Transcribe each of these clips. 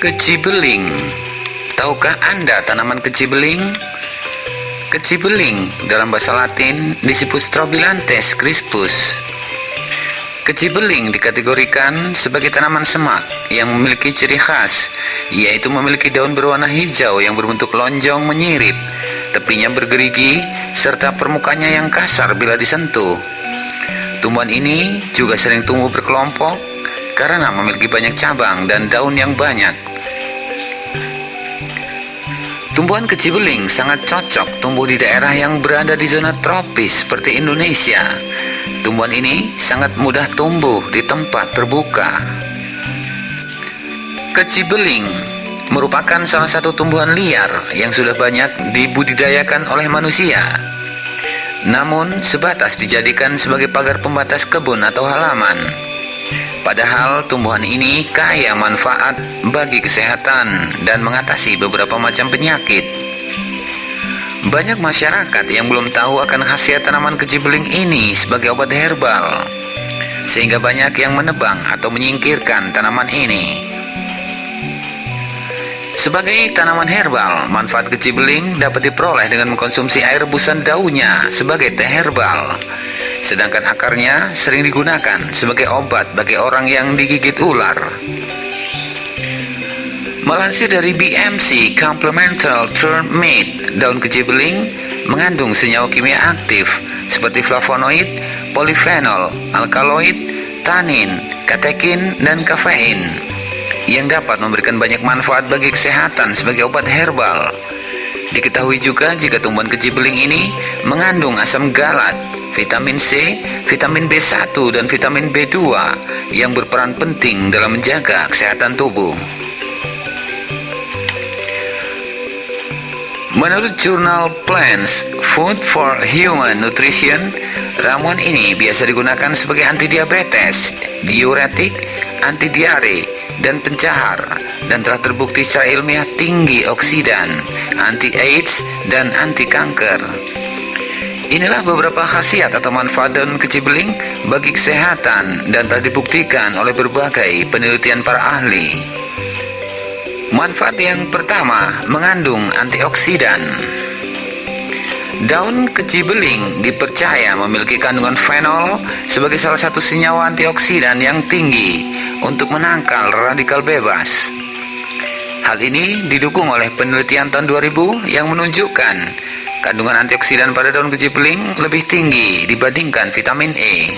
Kecibeling Tahukah Anda tanaman kecibeling? Kecibeling dalam bahasa latin disebut Strobilantes crispus. Kecibeling dikategorikan sebagai tanaman semak yang memiliki ciri khas, yaitu memiliki daun berwarna hijau yang berbentuk lonjong menyirip, tepinya bergerigi, serta permukaannya yang kasar bila disentuh. Tumbuhan ini juga sering tumbuh berkelompok karena memiliki banyak cabang dan daun yang banyak. Tumbuhan kecibeling sangat cocok tumbuh di daerah yang berada di zona tropis seperti Indonesia. Tumbuhan ini sangat mudah tumbuh di tempat terbuka. Kecibeling merupakan salah satu tumbuhan liar yang sudah banyak dibudidayakan oleh manusia. Namun sebatas dijadikan sebagai pagar pembatas kebun atau halaman. Padahal tumbuhan ini kaya manfaat bagi kesehatan dan mengatasi beberapa macam penyakit. Banyak masyarakat yang belum tahu akan khasiat tanaman kecibeling ini sebagai obat herbal, sehingga banyak yang menebang atau menyingkirkan tanaman ini. Sebagai tanaman herbal, manfaat kecibeling dapat diperoleh dengan mengkonsumsi air rebusan daunnya sebagai teh herbal sedangkan akarnya sering digunakan sebagai obat bagi orang yang digigit ular. Melansir dari BMC Complemental Term Meat, daun kecibeling mengandung senyawa kimia aktif seperti flavonoid, polifenol, alkaloid, tanin, katekin, dan kafein yang dapat memberikan banyak manfaat bagi kesehatan sebagai obat herbal. Diketahui juga jika tumbuhan kecibeling ini mengandung asam galat vitamin C, vitamin B1 dan vitamin B2 yang berperan penting dalam menjaga kesehatan tubuh. Menurut jurnal Plants Food for Human Nutrition, ramuan ini biasa digunakan sebagai anti diabetes, diuretik, anti diare, dan pencahar dan telah terbukti secara ilmiah tinggi oksidan, anti AIDS, dan anti kanker. Inilah beberapa khasiat atau manfaat daun kecibeling bagi kesehatan dan telah dibuktikan oleh berbagai penelitian para ahli. Manfaat yang pertama mengandung antioksidan. Daun kecibeling dipercaya memiliki kandungan fenol sebagai salah satu senyawa antioksidan yang tinggi untuk menangkal radikal bebas. Hal ini didukung oleh penelitian tahun 2000 yang menunjukkan Kandungan antioksidan pada daun kecibeling lebih tinggi dibandingkan vitamin E.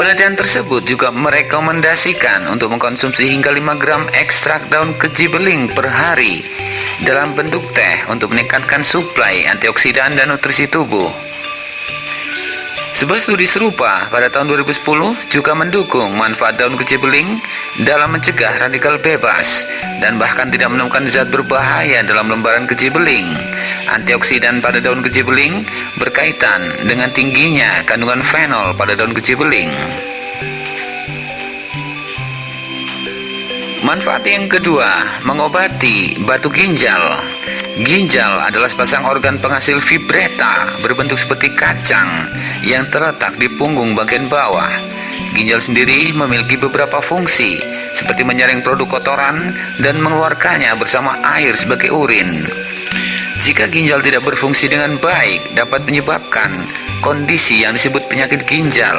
Penelitian tersebut juga merekomendasikan untuk mengkonsumsi hingga 5 gram ekstrak daun kecibeling per hari dalam bentuk teh untuk meningkatkan suplai antioksidan dan nutrisi tubuh. Sebuah studi serupa pada tahun 2010 juga mendukung manfaat daun kecibeling dalam mencegah radikal bebas dan bahkan tidak menemukan zat berbahaya dalam lembaran kecibeling. Antioksidan pada daun kecibeling berkaitan dengan tingginya kandungan fenol pada daun kecibeling. Manfaat yang kedua, mengobati batu ginjal. Ginjal adalah sepasang organ penghasil vibreta berbentuk seperti kacang yang terletak di punggung bagian bawah. Ginjal sendiri memiliki beberapa fungsi seperti menyaring produk kotoran dan mengeluarkannya bersama air sebagai urin. Jika ginjal tidak berfungsi dengan baik dapat menyebabkan kondisi yang disebut penyakit ginjal.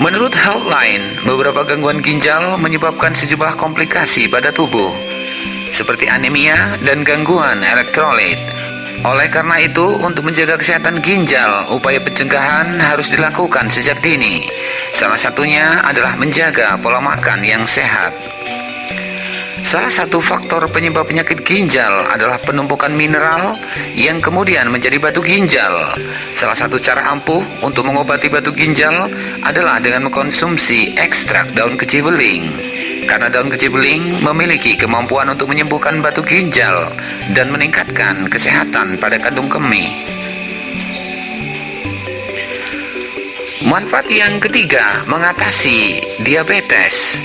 Menurut Healthline, beberapa gangguan ginjal menyebabkan sejumlah komplikasi pada tubuh seperti anemia dan gangguan elektrolit. Oleh karena itu, untuk menjaga kesehatan ginjal, upaya pencegahan harus dilakukan sejak dini. Salah satunya adalah menjaga pola makan yang sehat. Salah satu faktor penyebab penyakit ginjal adalah penumpukan mineral yang kemudian menjadi batu ginjal. Salah satu cara ampuh untuk mengobati batu ginjal adalah dengan mengkonsumsi ekstrak daun kecibeling karena daun kecibeling memiliki kemampuan untuk menyembuhkan batu ginjal dan meningkatkan kesehatan pada kandung kemih. Manfaat yang ketiga, mengatasi diabetes.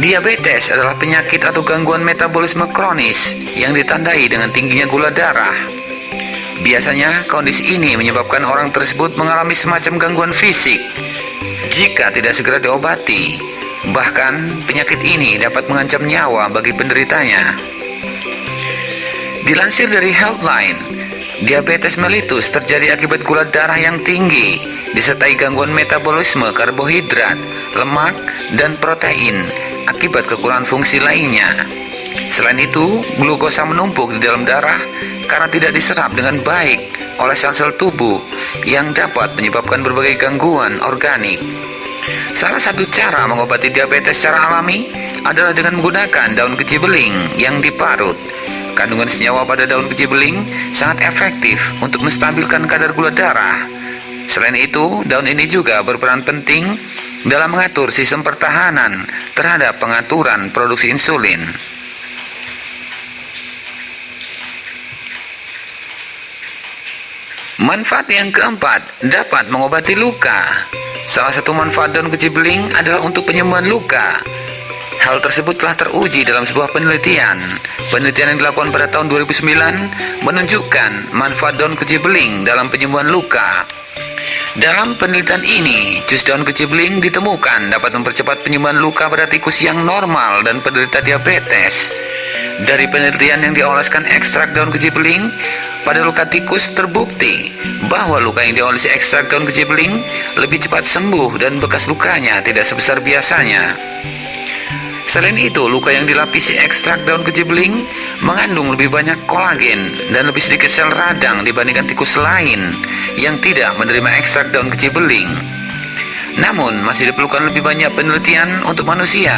Diabetes adalah penyakit atau gangguan metabolisme kronis yang ditandai dengan tingginya gula darah. Biasanya, kondisi ini menyebabkan orang tersebut mengalami semacam gangguan fisik. Jika tidak segera diobati, Bahkan, penyakit ini dapat mengancam nyawa bagi penderitanya. Dilansir dari Healthline, diabetes mellitus terjadi akibat gula darah yang tinggi, disertai gangguan metabolisme karbohidrat, lemak, dan protein akibat kekurangan fungsi lainnya. Selain itu, glukosa menumpuk di dalam darah karena tidak diserap dengan baik oleh sel-sel tubuh yang dapat menyebabkan berbagai gangguan organik. Salah satu cara mengobati diabetes secara alami adalah dengan menggunakan daun kecibeling yang diparut. Kandungan senyawa pada daun kecibeling sangat efektif untuk menstabilkan kadar gula darah. Selain itu, daun ini juga berperan penting dalam mengatur sistem pertahanan terhadap pengaturan produksi insulin. Manfaat yang keempat dapat mengobati luka. Salah satu manfaat daun kecibeling adalah untuk penyembuhan luka. Hal tersebut telah teruji dalam sebuah penelitian. Penelitian yang dilakukan pada tahun 2009 menunjukkan manfaat daun kecibeling dalam penyembuhan luka. Dalam penelitian ini, jus daun kecibeling ditemukan dapat mempercepat penyembuhan luka pada tikus yang normal dan penderita diabetes. Dari penelitian yang dioleskan ekstrak daun kecibeling, pada luka tikus terbukti bahwa luka yang diolesi ekstrak daun kecibeling lebih cepat sembuh dan bekas lukanya tidak sebesar biasanya. Selain itu, luka yang dilapisi ekstrak daun kecibeling mengandung lebih banyak kolagen dan lebih sedikit sel radang dibandingkan tikus lain yang tidak menerima ekstrak daun kecibeling. Namun, masih diperlukan lebih banyak penelitian untuk manusia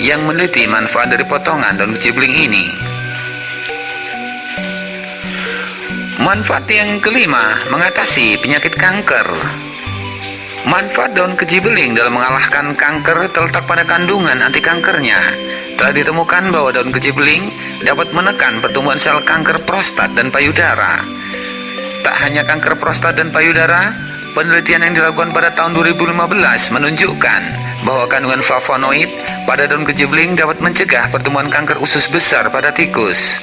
yang meneliti manfaat dari potongan daun kecibeling ini. Manfaat yang kelima, mengatasi penyakit kanker. Manfaat daun kejibeling dalam mengalahkan kanker terletak pada kandungan anti kankernya. Telah ditemukan bahwa daun kejibeling dapat menekan pertumbuhan sel kanker prostat dan payudara. Tak hanya kanker prostat dan payudara, penelitian yang dilakukan pada tahun 2015 menunjukkan bahwa kandungan flavonoid pada daun kejibeling dapat mencegah pertumbuhan kanker usus besar pada tikus.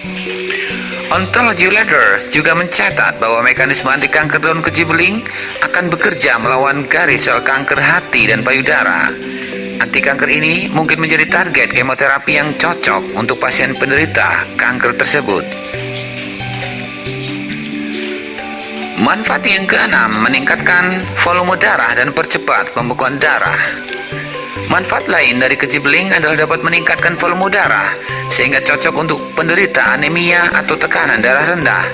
Ontology Letters juga mencatat bahwa mekanisme anti kanker daun kecibeling akan bekerja melawan garis sel kanker hati dan payudara. Anti kanker ini mungkin menjadi target kemoterapi yang cocok untuk pasien penderita kanker tersebut. Manfaat yang keenam meningkatkan volume darah dan percepat pembekuan darah. Manfaat lain dari kejibeling adalah dapat meningkatkan volume darah sehingga cocok untuk penderita anemia atau tekanan darah rendah.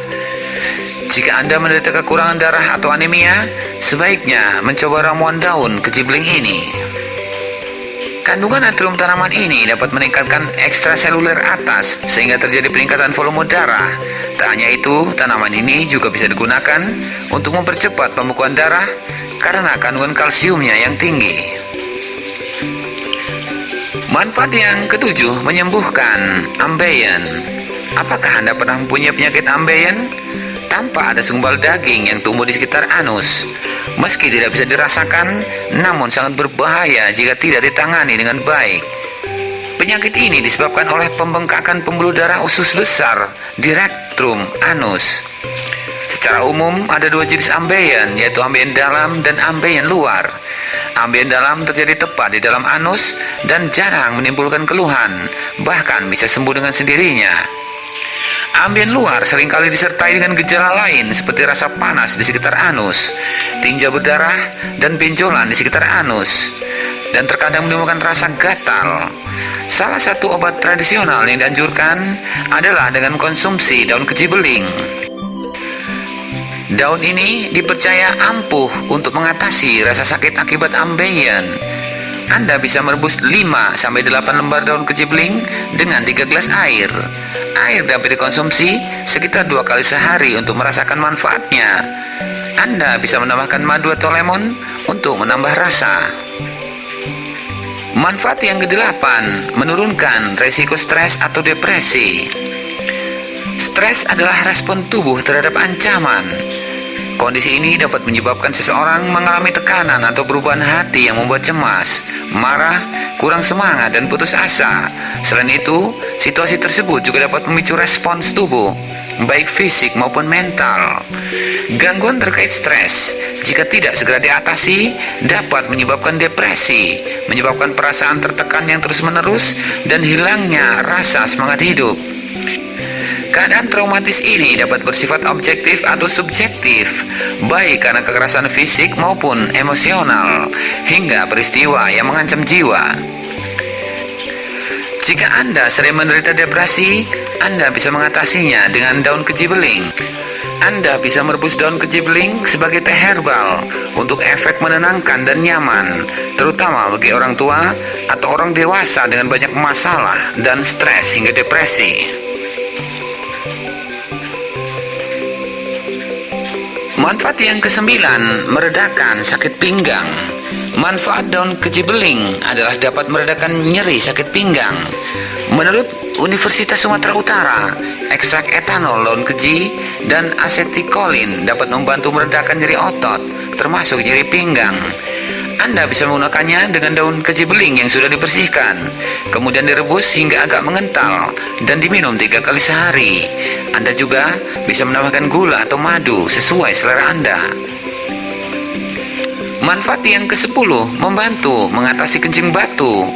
Jika Anda menderita kekurangan darah atau anemia, sebaiknya mencoba ramuan daun kejibeling ini. Kandungan natrium tanaman ini dapat meningkatkan ekstraseluler atas sehingga terjadi peningkatan volume darah. Tak hanya itu, tanaman ini juga bisa digunakan untuk mempercepat pembekuan darah karena kandungan kalsiumnya yang tinggi. Manfaat yang ketujuh, menyembuhkan ambeien. Apakah Anda pernah mempunyai penyakit ambeien? Tanpa ada segumpal daging yang tumbuh di sekitar anus. Meski tidak bisa dirasakan, namun sangat berbahaya jika tidak ditangani dengan baik. Penyakit ini disebabkan oleh pembengkakan pembuluh darah usus besar di rektum anus. Secara umum, ada dua jenis ambeien, yaitu ambeien dalam dan ambeien luar. Ambien dalam terjadi tepat di dalam anus dan jarang menimbulkan keluhan, bahkan bisa sembuh dengan sendirinya. Ambien luar sering kali disertai dengan gejala lain seperti rasa panas di sekitar anus, tinja berdarah, dan benjolan di sekitar anus, dan terkadang menimbulkan rasa gatal. Salah satu obat tradisional yang dianjurkan adalah dengan konsumsi daun kejibeling. Daun ini dipercaya ampuh untuk mengatasi rasa sakit akibat ambeien. Anda bisa merebus 5-8 lembar daun kecibeling dengan 3 gelas air. Air dapat dikonsumsi sekitar dua kali sehari untuk merasakan manfaatnya. Anda bisa menambahkan madu atau lemon untuk menambah rasa. Manfaat yang kedelapan, menurunkan resiko stres atau depresi. Stres adalah respon tubuh terhadap ancaman. Kondisi ini dapat menyebabkan seseorang mengalami tekanan atau perubahan hati yang membuat cemas, marah, kurang semangat, dan putus asa. Selain itu, situasi tersebut juga dapat memicu respons tubuh, baik fisik maupun mental. Gangguan terkait stres, jika tidak segera diatasi, dapat menyebabkan depresi, menyebabkan perasaan tertekan yang terus-menerus, dan hilangnya rasa semangat hidup. Keadaan traumatis ini dapat bersifat objektif atau subjektif, baik karena kekerasan fisik maupun emosional, hingga peristiwa yang mengancam jiwa. Jika Anda sering menderita depresi, Anda bisa mengatasinya dengan daun kejibeling. Anda bisa merebus daun kejibeling sebagai teh herbal untuk efek menenangkan dan nyaman, terutama bagi orang tua atau orang dewasa dengan banyak masalah dan stres hingga depresi. Manfaat yang kesembilan, meredakan sakit pinggang. Manfaat daun kejibeling adalah dapat meredakan nyeri sakit pinggang. Menurut Universitas Sumatera Utara, ekstrak etanol daun keji dan asetikolin dapat membantu meredakan nyeri otot, termasuk nyeri pinggang. Anda bisa menggunakannya dengan daun keji beling yang sudah dibersihkan, kemudian direbus hingga agak mengental dan diminum tiga kali sehari. Anda juga bisa menambahkan gula atau madu sesuai selera Anda. Manfaat yang ke-10 membantu mengatasi kencing batu.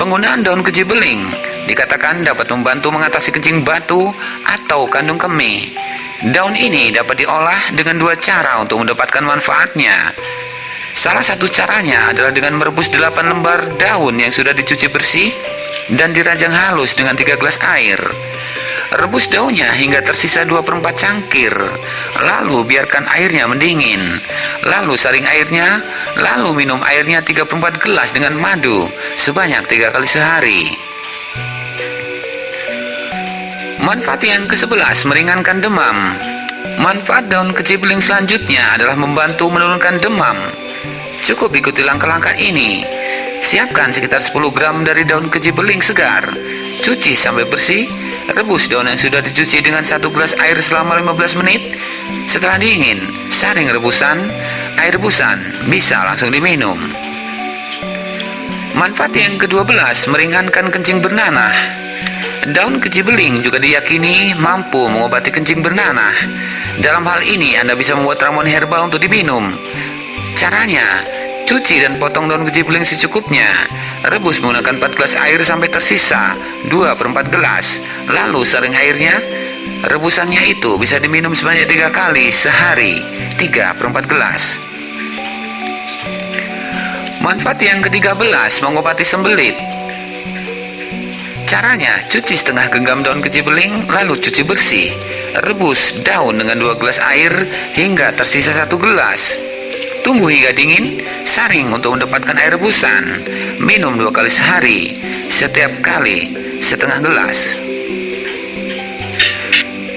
Penggunaan daun keji beling dikatakan dapat membantu mengatasi kencing batu atau kandung kemih. Daun ini dapat diolah dengan dua cara untuk mendapatkan manfaatnya. Salah satu caranya adalah dengan merebus 8 lembar daun yang sudah dicuci bersih dan dirajang halus dengan 3 gelas air. Rebus daunnya hingga tersisa 2 per 4 cangkir, lalu biarkan airnya mendingin. Lalu saring airnya, lalu minum airnya 3 per 4 gelas dengan madu sebanyak 3 kali sehari. Manfaat yang ke-11 meringankan demam. Manfaat daun kecibeling selanjutnya adalah membantu menurunkan demam. Cukup ikuti langkah-langkah ini. Siapkan sekitar 10 gram dari daun keji beling segar. Cuci sampai bersih. Rebus daun yang sudah dicuci dengan satu gelas air selama 15 menit. Setelah dingin, saring rebusan, air rebusan bisa langsung diminum. Manfaat yang ke-12 meringankan kencing bernanah. Daun keji beling juga diyakini mampu mengobati kencing bernanah. Dalam hal ini Anda bisa membuat ramuan herbal untuk diminum. Caranya, cuci dan potong daun kejibeling secukupnya. Rebus menggunakan 4 gelas air sampai tersisa 2 per 4 gelas. Lalu saring airnya, rebusannya itu bisa diminum sebanyak 3 kali sehari, 3 per 4 gelas. Manfaat yang ke-13 mengobati sembelit. Caranya, cuci setengah genggam daun kejibeling, lalu cuci bersih. Rebus daun dengan 2 gelas air hingga tersisa satu gelas. Tunggu hingga dingin, saring untuk mendapatkan air rebusan. Minum dua kali sehari, setiap kali setengah gelas.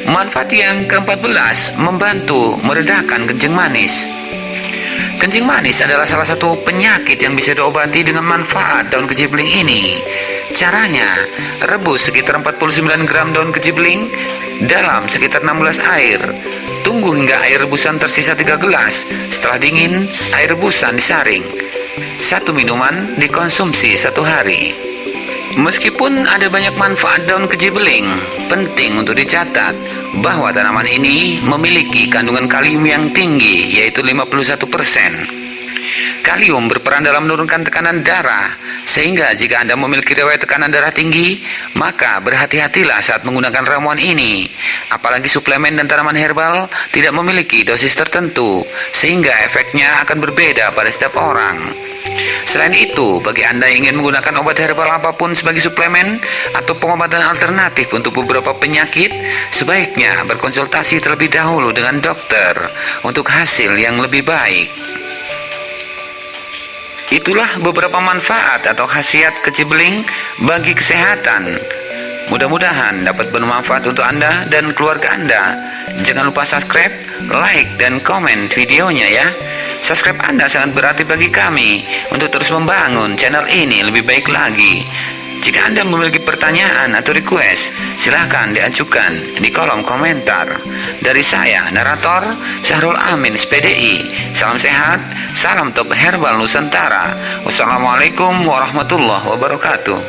Manfaat yang ke-14 membantu meredakan kencing manis. Kencing manis adalah salah satu penyakit yang bisa diobati dengan manfaat daun kejibling ini. Caranya, rebus sekitar 49 gram daun kejibling dalam sekitar 16 air Tunggu hingga air rebusan tersisa 3 gelas. Setelah dingin, air rebusan disaring. Satu minuman dikonsumsi satu hari. Meskipun ada banyak manfaat daun kejibeling, penting untuk dicatat bahwa tanaman ini memiliki kandungan kalium yang tinggi, yaitu 51%. Kalium berperan dalam menurunkan tekanan darah, sehingga jika Anda memiliki riwayat tekanan darah tinggi, maka berhati-hatilah saat menggunakan ramuan ini. Apalagi suplemen dan tanaman herbal tidak memiliki dosis tertentu, sehingga efeknya akan berbeda pada setiap orang. Selain itu, bagi Anda yang ingin menggunakan obat herbal apa pun sebagai suplemen atau pengobatan alternatif untuk beberapa penyakit, sebaiknya berkonsultasi terlebih dahulu dengan dokter untuk hasil yang lebih baik. Itulah beberapa manfaat atau khasiat kecibeling bagi kesehatan. Mudah-mudahan dapat bermanfaat untuk Anda dan keluarga Anda. Jangan lupa subscribe, like, dan komen videonya ya. Subscribe Anda sangat berarti bagi kami untuk terus membangun channel ini lebih baik lagi. Jika Anda memiliki pertanyaan atau request, silahkan diajukan di kolom komentar. Dari saya, narator Syahrul Amin, SPDI. Salam sehat, salam top herbal Nusantara. Wassalamualaikum warahmatullahi wabarakatuh.